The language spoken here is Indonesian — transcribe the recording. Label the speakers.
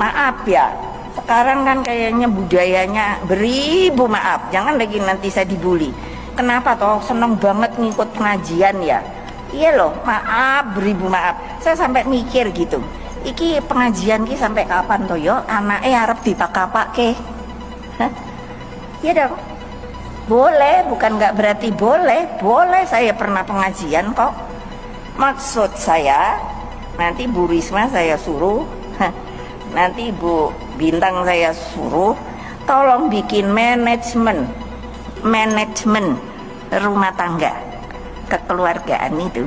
Speaker 1: maaf ya sekarang kan kayaknya budayanya beribu maaf. Jangan lagi nanti saya dibully. Kenapa toh? Seneng banget ngikut pengajian ya? Iya loh maaf beribu maaf. Saya sampai mikir gitu. Iki pengajian ki sampai kapan toh yo? Anaknya harap dipakai ke? Iya dong. Boleh bukan nggak berarti boleh. Boleh saya pernah pengajian kok. Maksud saya nanti Bu Risma saya suruh nanti Bu Bintang saya suruh tolong bikin manajemen manajemen rumah tangga kekeluargaan itu